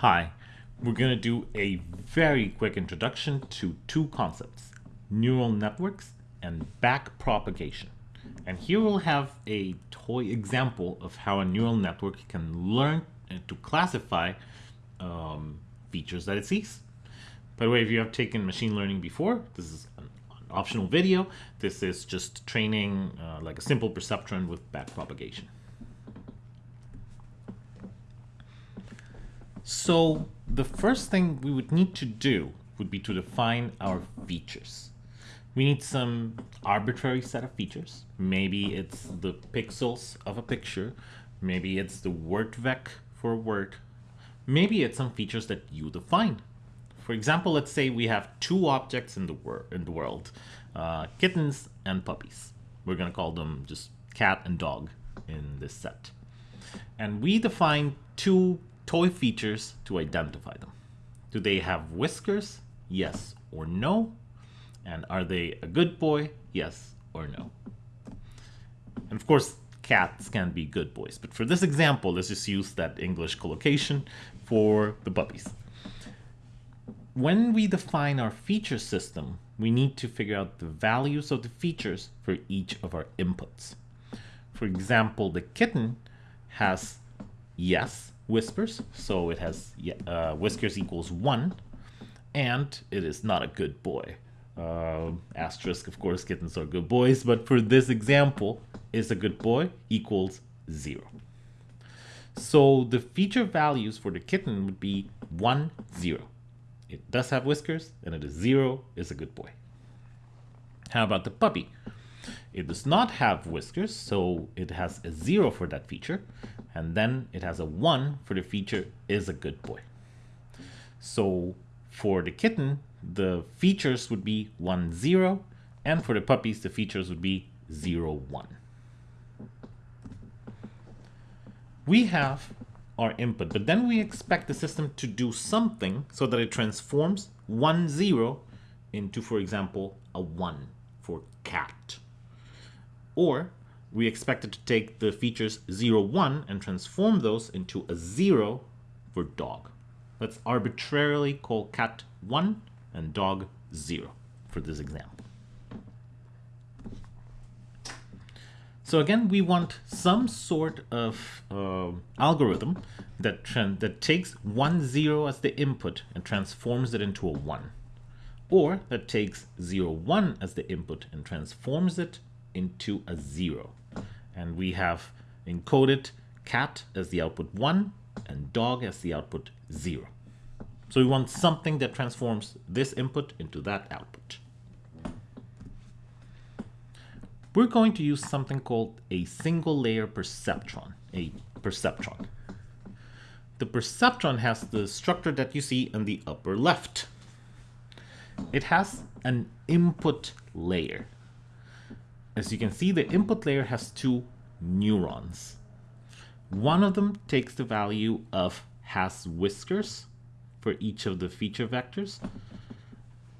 Hi, we're going to do a very quick introduction to two concepts, neural networks and backpropagation. And here we'll have a toy example of how a neural network can learn to classify um, features that it sees. By the way, if you have taken machine learning before, this is an, optional video. This is just training uh, like a simple perceptron with backpropagation. So the first thing we would need to do would be to define our features. We need some arbitrary set of features. Maybe it's the pixels of a picture. Maybe it's the word vec for a word. Maybe it's some features that you define. For example, let's say we have two objects in the, wor in the world, uh, kittens and puppies. We're going to call them just cat and dog in this set. And we define two toy features to identify them. Do they have whiskers? Yes or no? And are they a good boy? Yes or no? And of course, cats can be good boys. But for this example, let's just use that English collocation for the puppies. When we define our feature system, we need to figure out the values of the features for each of our inputs. For example, the kitten has yes whiskers, so it has uh, whiskers equals 1, and it is not a good boy. Uh, asterisk, of course, kittens are good boys, but for this example, is a good boy equals 0. So the feature values for the kitten would be one, zero. It does have whiskers, and it is 0, is a good boy. How about the puppy? It does not have whiskers, so it has a 0 for that feature, and then it has a 1 for the feature is a good boy. So for the kitten, the features would be 1, 0, and for the puppies, the features would be 0, 1. We have our input, but then we expect the system to do something so that it transforms 1, 0 into, for example, a 1 for cat. Or we expect it to take the features 0, 1 and transform those into a 0 for dog. Let's arbitrarily call cat 1 and dog 0 for this example. So again, we want some sort of uh, algorithm that, that takes 1, 0 as the input and transforms it into a 1. Or that takes 0, 1 as the input and transforms it into a 0 and we have encoded cat as the output 1 and dog as the output 0. So we want something that transforms this input into that output. We're going to use something called a single layer perceptron, a perceptron. The perceptron has the structure that you see in the upper left. It has an input layer. As you can see, the input layer has two neurons. One of them takes the value of has whiskers for each of the feature vectors.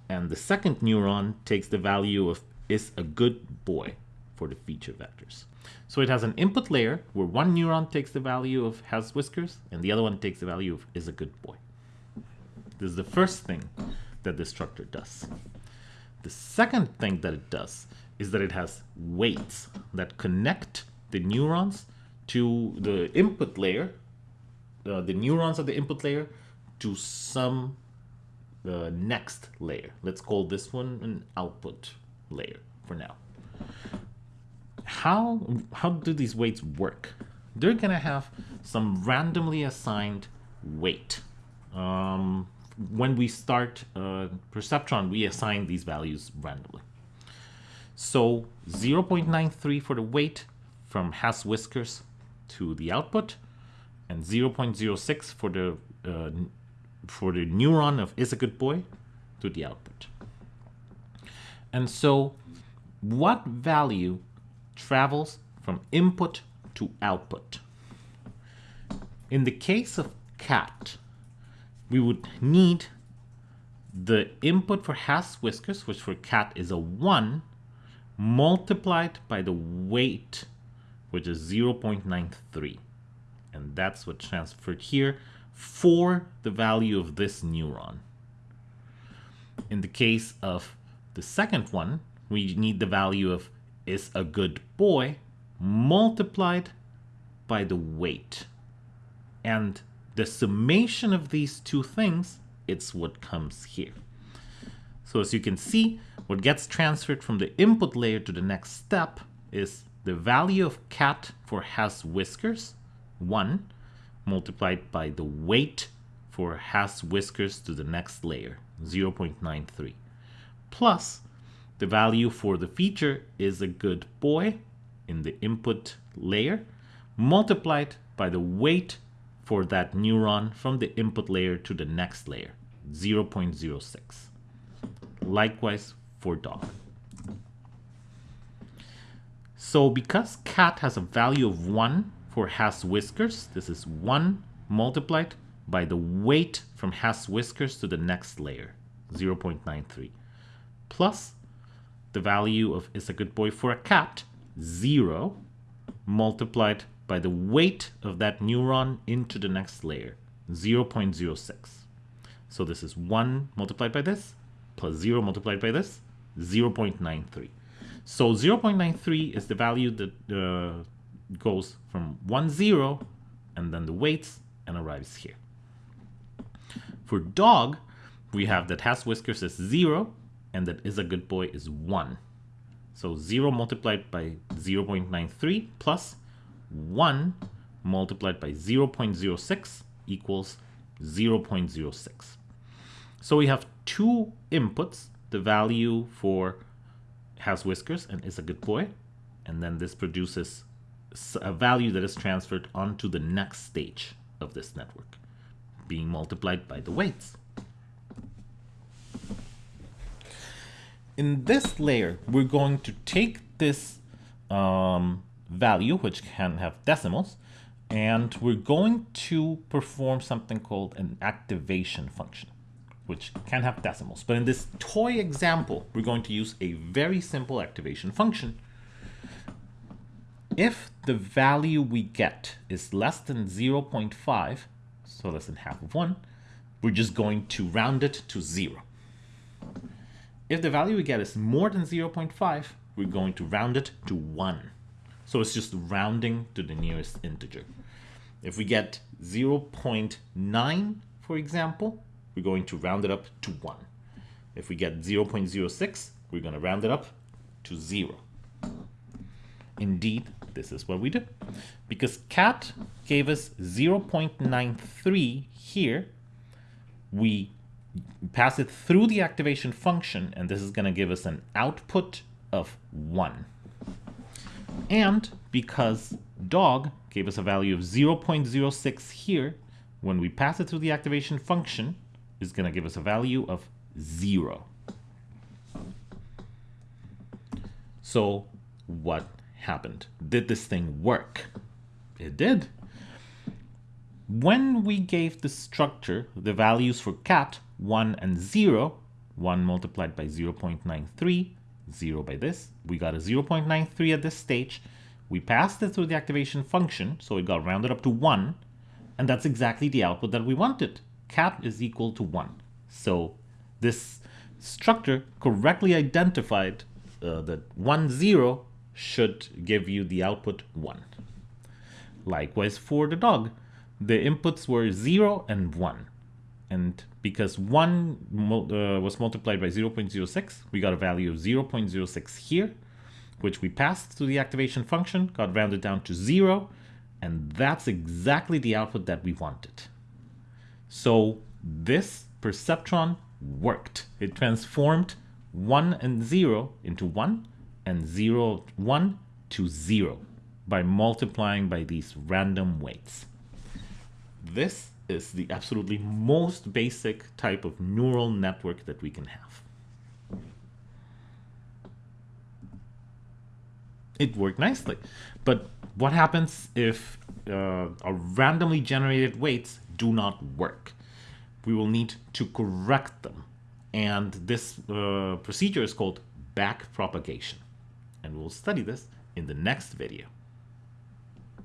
And the second neuron takes the value of is a good boy for the feature vectors. So it has an input layer where one neuron takes the value of has whiskers and the other one takes the value of is a good boy. This is the first thing that this structure does. The second thing that it does is that it has weights that connect the neurons to the input layer, uh, the neurons of the input layer to some uh, next layer. Let's call this one an output layer for now. How, how do these weights work? They're to have some randomly assigned weight. Um, when we start uh, Perceptron, we assign these values randomly. So 0.93 for the weight from has whiskers to the output and 0.06 for the uh, for the neuron of is a good boy to the output. And so what value travels from input to output? In the case of cat, we would need the input for has whiskers, which for cat is a 1, multiplied by the weight, which is 0.93. And that's what transferred here for the value of this neuron. In the case of the second one, we need the value of is a good boy multiplied by the weight. And the summation of these two things, it's what comes here. So as you can see, what gets transferred from the input layer to the next step is the value of cat for has whiskers, 1, multiplied by the weight for has whiskers to the next layer, 0.93, plus the value for the feature is a good boy in the input layer, multiplied by the weight for that neuron from the input layer to the next layer, 0.06. Likewise for dog. So because cat has a value of 1 for has whiskers, this is 1 multiplied by the weight from has whiskers to the next layer, 0.93, plus the value of is a good boy for a cat, 0, multiplied by the weight of that neuron into the next layer, 0.06. So this is 1 multiplied by this, plus 0 multiplied by this, 0.93. So 0.93 is the value that uh, goes from 1, 0, and then the weights, and arrives here. For dog, we have that has whiskers is 0, and that is a good boy is 1. So 0 multiplied by 0.93 plus 1 multiplied by 0.06 equals 0.06. So we have two inputs, the value for has whiskers and is a good boy, and then this produces a value that is transferred onto the next stage of this network, being multiplied by the weights. In this layer, we're going to take this um, value, which can have decimals, and we're going to perform something called an activation function, which can have decimals. But in this toy example, we're going to use a very simple activation function. If the value we get is less than 0.5, so less than half of 1, we're just going to round it to 0. If the value we get is more than 0.5, we're going to round it to 1. So it's just rounding to the nearest integer. If we get 0.9, for example, we're going to round it up to 1. If we get 0.06, we're going to round it up to 0. Indeed, this is what we do. Because cat gave us 0.93 here, we pass it through the activation function, and this is going to give us an output of 1. And because dog gave us a value of 0.06 here, when we pass it through the activation function, is going to give us a value of 0. So what happened? Did this thing work? It did. When we gave the structure the values for cat 1 and 0, 1 multiplied by 0.93, 0 by this. We got a 0.93 at this stage. We passed it through the activation function, so it got rounded up to 1, and that's exactly the output that we wanted. Cat is equal to 1. So this structure correctly identified uh, that 1, 0 should give you the output 1. Likewise for the dog, the inputs were 0 and 1. And because 1 uh, was multiplied by 0.06, we got a value of 0.06 here, which we passed to the activation function, got rounded down to 0, and that's exactly the output that we wanted. So this perceptron worked. It transformed 1 and 0 into 1 and 0, 1 to 0 by multiplying by these random weights. This is the absolutely most basic type of neural network that we can have. It worked nicely. But what happens if uh, randomly generated weights do not work? We will need to correct them. And this uh, procedure is called backpropagation. And we'll study this in the next video.